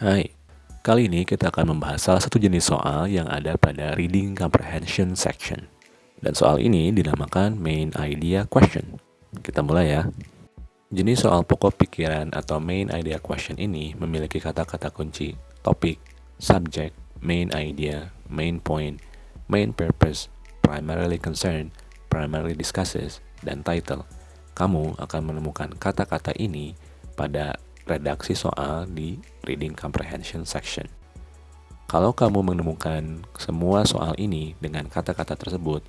Hai, kali ini kita akan membahas salah satu jenis soal yang ada pada Reading Comprehension section. Dan soal ini dinamakan Main Idea Question. Kita mulai ya. Jenis soal pokok pikiran atau Main Idea Question ini memiliki kata-kata kunci topik, subject, main idea, main point, main purpose, primarily concern, primarily discusses, dan title. Kamu akan menemukan kata-kata ini pada redaksi soal di reading comprehension section. Kalau kamu menemukan semua soal ini dengan kata-kata tersebut,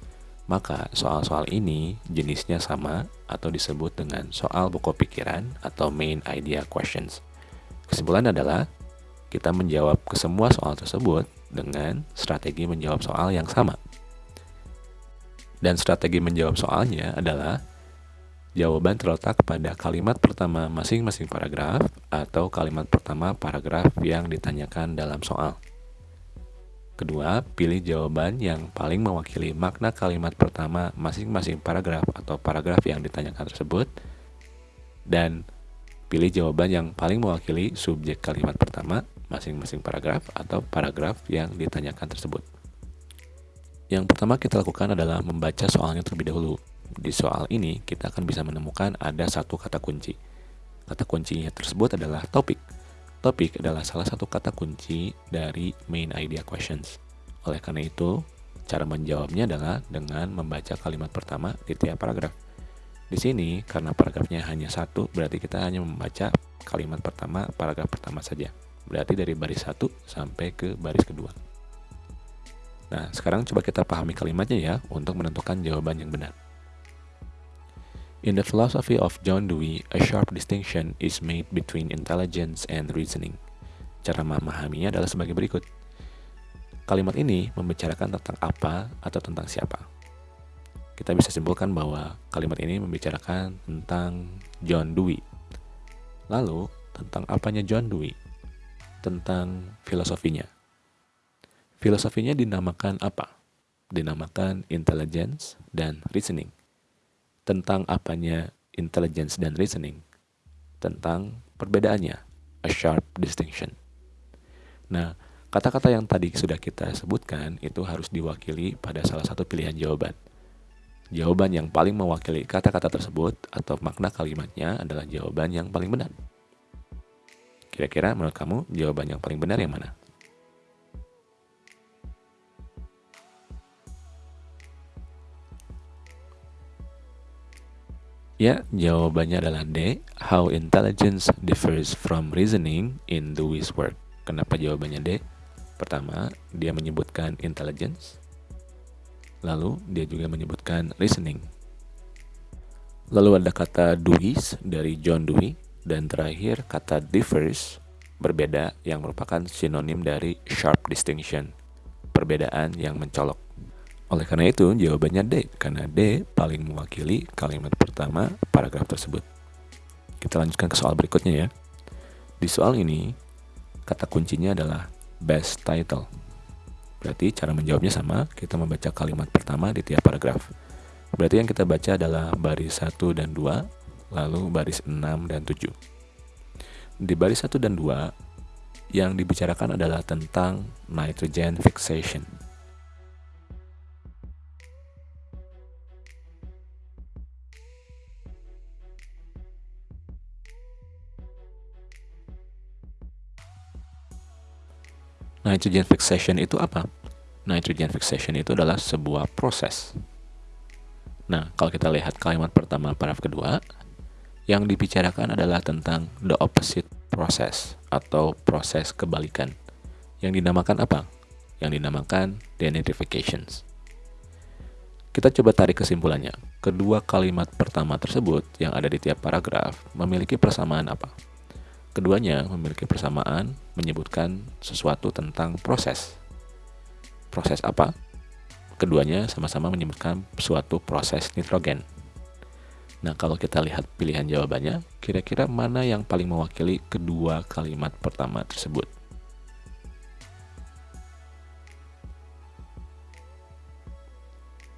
maka soal-soal ini jenisnya sama atau disebut dengan soal pokok pikiran atau main idea questions. Kesimpulan adalah kita menjawab ke semua soal tersebut dengan strategi menjawab soal yang sama. Dan strategi menjawab soalnya adalah Jawaban terletak pada kalimat pertama masing-masing paragraf atau kalimat pertama paragraf yang ditanyakan dalam soal. Kedua, pilih jawaban yang paling mewakili makna kalimat pertama masing-masing paragraf atau paragraf yang ditanyakan tersebut. Dan pilih jawaban yang paling mewakili subjek kalimat pertama masing-masing paragraf atau paragraf yang ditanyakan tersebut. Yang pertama kita lakukan adalah membaca soalnya terlebih dahulu. Di soal ini, kita akan bisa menemukan ada satu kata kunci. Kata kuncinya tersebut adalah topik. Topik adalah salah satu kata kunci dari main idea questions. Oleh karena itu, cara menjawabnya adalah dengan membaca kalimat pertama di tiap paragraf. Di sini, karena paragrafnya hanya satu, berarti kita hanya membaca kalimat pertama, paragraf pertama saja. Berarti dari baris satu sampai ke baris kedua. Nah, sekarang coba kita pahami kalimatnya ya, untuk menentukan jawaban yang benar. In the philosophy of John Dewey, a sharp distinction is made between intelligence and reasoning. Cara memahaminya adalah sebagai berikut. Kalimat ini membicarakan tentang apa atau tentang siapa. Kita bisa simpulkan bahwa kalimat ini membicarakan tentang John Dewey. Lalu, tentang apanya John Dewey? Tentang filosofinya. Filosofinya dinamakan apa? Dinamakan intelligence dan reasoning tentang apanya intelligence dan reasoning, tentang perbedaannya, a sharp distinction. Nah, kata-kata yang tadi sudah kita sebutkan itu harus diwakili pada salah satu pilihan jawaban. Jawaban yang paling mewakili kata-kata tersebut atau makna kalimatnya adalah jawaban yang paling benar. Kira-kira menurut kamu jawaban yang paling benar yang mana? Ya, jawabannya adalah D. How intelligence differs from reasoning in Dewey's work. Kenapa jawabannya D? Pertama, dia menyebutkan intelligence. Lalu, dia juga menyebutkan reasoning. Lalu ada kata Dewey's dari John Dewey. Dan terakhir, kata differs, berbeda yang merupakan sinonim dari sharp distinction, perbedaan yang mencolok. Oleh karena itu, jawabannya D, karena D paling mewakili kalimat pertama paragraf tersebut. Kita lanjutkan ke soal berikutnya ya. Di soal ini, kata kuncinya adalah best title. Berarti cara menjawabnya sama, kita membaca kalimat pertama di tiap paragraf. Berarti yang kita baca adalah baris 1 dan 2, lalu baris 6 dan 7. Di baris 1 dan 2, yang dibicarakan adalah tentang nitrogen fixation Nitrogen fixation itu apa? Nitrogen fixation itu adalah sebuah proses. Nah, kalau kita lihat kalimat pertama paragraf kedua, yang dibicarakan adalah tentang the opposite process atau proses kebalikan. Yang dinamakan apa? Yang dinamakan denitrifications. Kita coba tarik kesimpulannya. Kedua kalimat pertama tersebut yang ada di tiap paragraf memiliki persamaan apa? Keduanya memiliki persamaan menyebutkan sesuatu tentang proses. Proses apa? Keduanya sama-sama menyebutkan suatu proses nitrogen. Nah, kalau kita lihat pilihan jawabannya, kira-kira mana yang paling mewakili kedua kalimat pertama tersebut?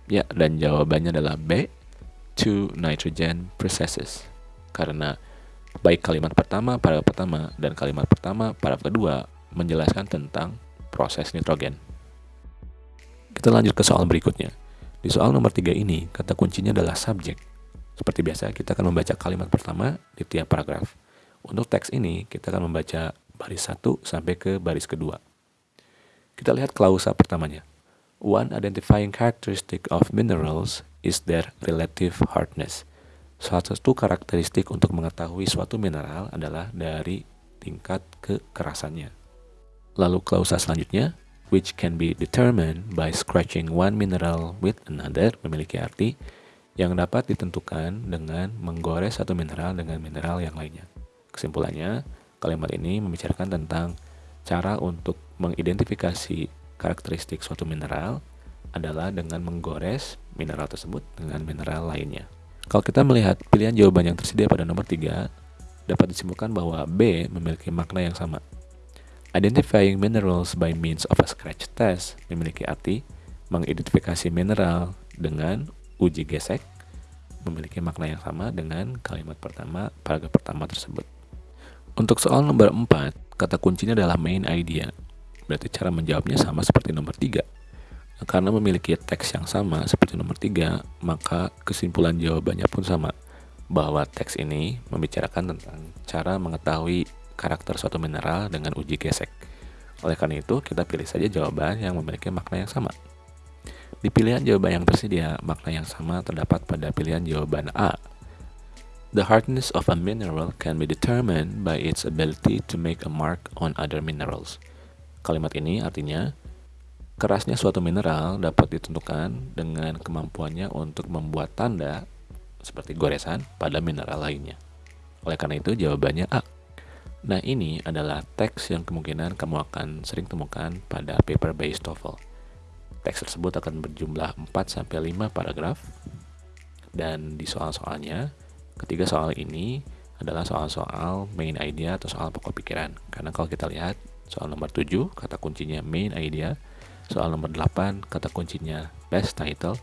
Ya, dan jawabannya adalah B, two nitrogen processes. Karena Baik kalimat pertama, paragraf pertama, dan kalimat pertama, paragraf kedua menjelaskan tentang proses nitrogen. Kita lanjut ke soal berikutnya. Di soal nomor tiga ini, kata kuncinya adalah subjek. Seperti biasa, kita akan membaca kalimat pertama di tiap paragraf. Untuk teks ini, kita akan membaca baris satu sampai ke baris kedua. Kita lihat klausa pertamanya. One identifying characteristic of minerals is their relative hardness. Salah satu karakteristik untuk mengetahui suatu mineral adalah dari tingkat kekerasannya. Lalu klausa selanjutnya, which can be determined by scratching one mineral with another, memiliki arti yang dapat ditentukan dengan menggores satu mineral dengan mineral yang lainnya. Kesimpulannya, kalimat ini membicarakan tentang cara untuk mengidentifikasi karakteristik suatu mineral adalah dengan menggores mineral tersebut dengan mineral lainnya. Kalau kita melihat pilihan jawaban yang tersedia pada nomor 3, dapat disimpulkan bahwa B memiliki makna yang sama. Identifying minerals by means of a scratch test memiliki arti mengidentifikasi mineral dengan uji gesek memiliki makna yang sama dengan kalimat pertama paragraf pertama tersebut. Untuk soal nomor 4, kata kuncinya adalah main idea. Berarti cara menjawabnya sama seperti nomor 3 karena memiliki teks yang sama seperti nomor 3, maka kesimpulan jawabannya pun sama, bahwa teks ini membicarakan tentang cara mengetahui karakter suatu mineral dengan uji gesek. Oleh karena itu, kita pilih saja jawaban yang memiliki makna yang sama. Di pilihan jawaban yang tersedia, makna yang sama terdapat pada pilihan jawaban A. The hardness of a mineral can be determined by its ability to make a mark on other minerals. Kalimat ini artinya, Kerasnya suatu mineral dapat ditentukan dengan kemampuannya untuk membuat tanda seperti goresan pada mineral lainnya. Oleh karena itu jawabannya A. Nah ini adalah teks yang kemungkinan kamu akan sering temukan pada paper based TOEFL. Teks tersebut akan berjumlah 4-5 paragraf dan di soal-soalnya ketiga soal ini adalah soal-soal main idea atau soal pokok pikiran. Karena kalau kita lihat soal nomor 7 kata kuncinya main idea Soal nomor 8 kata kuncinya best title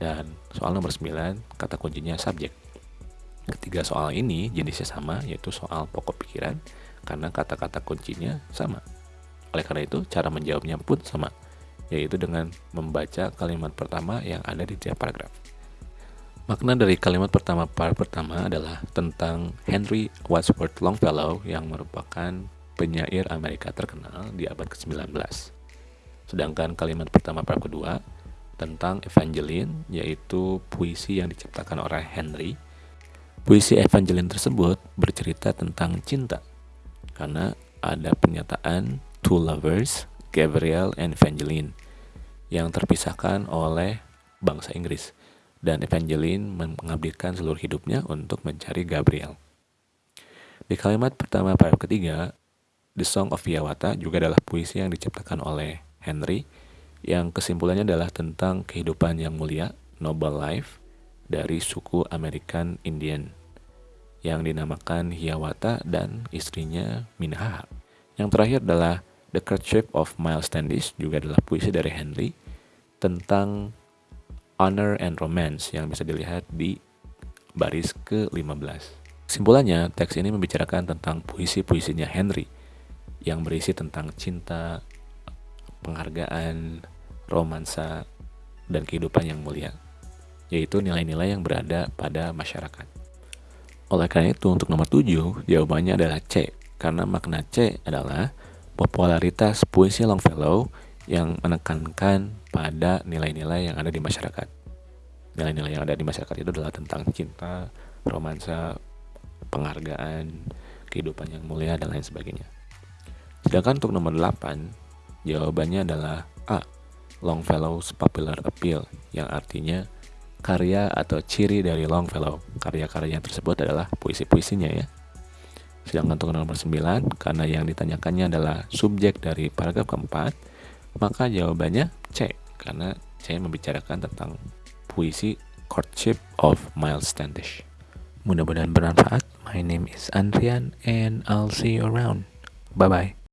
dan soal nomor 9 kata kuncinya subjek. Ketiga soal ini jenisnya sama yaitu soal pokok pikiran karena kata-kata kuncinya sama. Oleh karena itu cara menjawabnya pun sama yaitu dengan membaca kalimat pertama yang ada di tiap paragraf. Makna dari kalimat pertama par pertama adalah tentang Henry Wadsworth Longfellow yang merupakan penyair Amerika terkenal di abad ke-19. Sedangkan kalimat pertama bab kedua tentang Evangeline yaitu puisi yang diciptakan oleh Henry. Puisi Evangeline tersebut bercerita tentang cinta karena ada pernyataan two lovers, Gabriel and Evangeline yang terpisahkan oleh bangsa Inggris dan Evangeline mengabdikan seluruh hidupnya untuk mencari Gabriel. Di kalimat pertama bab ketiga, The Song of Hiawatha juga adalah puisi yang diciptakan oleh Henry yang kesimpulannya adalah tentang kehidupan yang mulia, noble life, dari suku American Indian yang dinamakan Hiawatha dan istrinya Minha. Yang terakhir adalah The Courtship of Miles Standish, juga adalah puisi dari Henry tentang honor and romance yang bisa dilihat di baris ke-15. Kesimpulannya, teks ini membicarakan tentang puisi-puisinya Henry yang berisi tentang cinta, penghargaan, romansa, dan kehidupan yang mulia, yaitu nilai-nilai yang berada pada masyarakat. Oleh karena itu, untuk nomor 7, jawabannya adalah C, karena makna C adalah popularitas puisi Longfellow yang menekankan pada nilai-nilai yang ada di masyarakat. Nilai-nilai yang ada di masyarakat itu adalah tentang cinta, romansa, penghargaan, kehidupan yang mulia, dan lain sebagainya. Sedangkan untuk nomor 8, Jawabannya adalah A. Longfellow's popular appeal, yang artinya karya atau ciri dari Longfellow. Karya-karya tersebut adalah puisi-puisinya ya. Sedangkan untuk nomor 9, karena yang ditanyakannya adalah subjek dari paragraf keempat, maka jawabannya C, karena C membicarakan tentang puisi Courtship of Miles Standish. Mudah-mudahan bermanfaat. My name is Andrian and I'll see you around. Bye-bye.